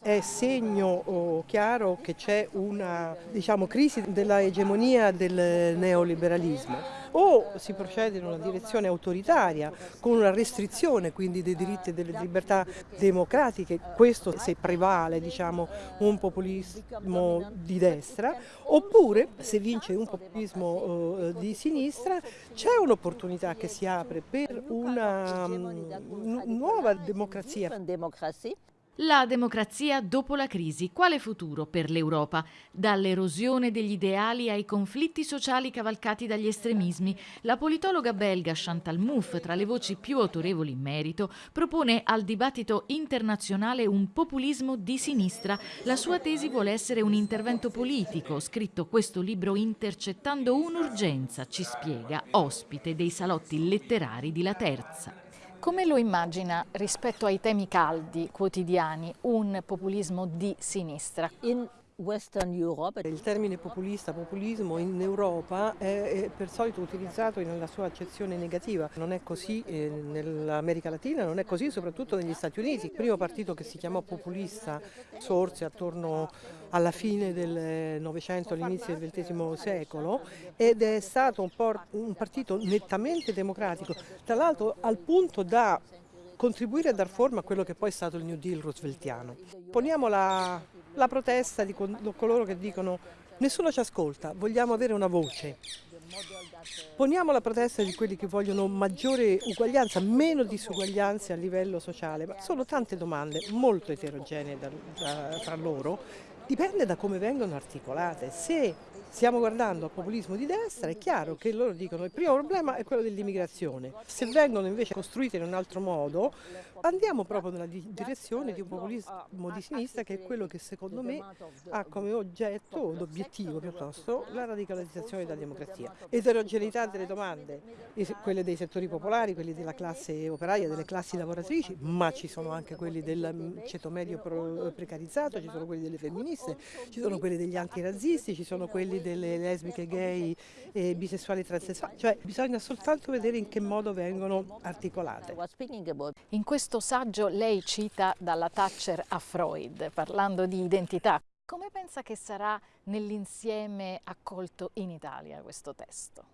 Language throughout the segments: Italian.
È segno oh, chiaro che c'è una diciamo, crisi della egemonia del neoliberalismo o si procede in una direzione autoritaria con una restrizione quindi dei diritti e delle libertà democratiche, questo se prevale diciamo, un populismo di destra, oppure se vince un populismo eh, di sinistra c'è un'opportunità che si apre per una um, nuova democrazia. La democrazia dopo la crisi. Quale futuro per l'Europa? Dall'erosione degli ideali ai conflitti sociali cavalcati dagli estremismi, la politologa belga Chantal Mouffe, tra le voci più autorevoli in merito, propone al dibattito internazionale un populismo di sinistra. La sua tesi vuole essere un intervento politico. Scritto questo libro intercettando un'urgenza, ci spiega, ospite dei salotti letterari di La Terza. Come lo immagina rispetto ai temi caldi quotidiani un populismo di sinistra? In il termine populista, populismo in Europa è, per solito utilizzato nella sua accezione negativa, non è così eh, nell'America Latina, non è così soprattutto negli Stati Uniti. Il primo partito che si chiamò populista sorse attorno alla fine del Novecento, all'inizio del XX secolo ed è stato un, un partito nettamente democratico, tra l'altro al punto da contribuire a dar forma a quello che poi è stato il New Deal rooseveltiano. Poniamo la, la protesta di coloro che dicono nessuno ci ascolta, vogliamo avere una voce. Poniamo la protesta di quelli che vogliono maggiore uguaglianza, meno disuguaglianze a livello sociale, ma sono tante domande molto eterogenee da, da, tra loro, dipende da come vengono articolate. Se stiamo guardando al populismo di destra, è chiaro che loro dicono che il primo problema è quello dell'immigrazione. Se vengono invece costruite in un altro modo, andiamo proprio nella direzione di un populismo di sinistra che è quello che secondo me ha come oggetto o obiettivo piuttosto la radicalizzazione della democrazia. Eterogeneità delle domande, quelle dei settori popolari, quelli della classe operaia, delle classi lavoratrici, ma ci sono anche quelli del ceto medio precarizzato, ci sono quelli delle femministe, ci sono quelli degli antirazzisti, ci sono quelli delle lesbiche, gay, e bisessuali e transessuali, cioè bisogna soltanto vedere in che modo vengono articolate. In questo saggio lei cita dalla Thatcher a Freud, parlando di identità. Come pensa che sarà nell'insieme accolto in Italia questo testo?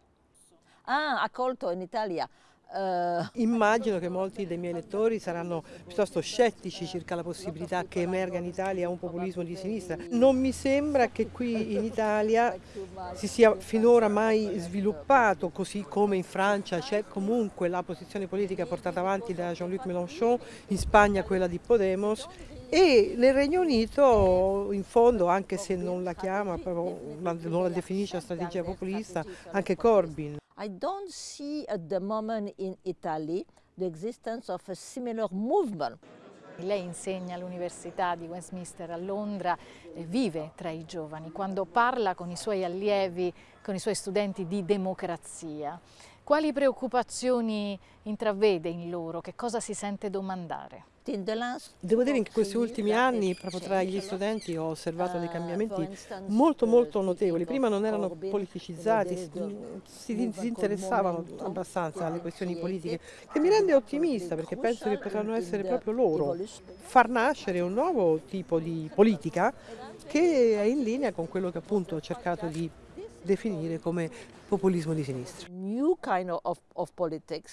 Ah, accolto in Italia. Uh... Immagino che molti dei miei lettori saranno piuttosto scettici circa la possibilità che emerga in Italia un populismo di sinistra. Non mi sembra che qui in Italia si sia finora mai sviluppato, così come in Francia c'è comunque la posizione politica portata avanti da Jean-Luc Mélenchon, in Spagna quella di Podemos e nel Regno Unito in fondo anche se non la chiama, non la definisce strategia populista, anche Corbyn. I don't see at the moment in Italy the existence of a similar movement. Lei insegna all'Università di Westminster a Londra, e vive tra i giovani, quando parla con i suoi allievi, con i suoi studenti di democrazia. Quali preoccupazioni intravede in loro? Che cosa si sente domandare? Devo dire che in questi ultimi anni, proprio tra gli studenti, ho osservato dei cambiamenti molto molto notevoli. Prima non erano politicizzati, si disinteressavano abbastanza alle questioni politiche, che mi rende ottimista perché penso che potranno essere proprio loro far nascere un nuovo tipo di politica che è in linea con quello che appunto ho cercato di definire come populismo di sinistra. New kind of, of politics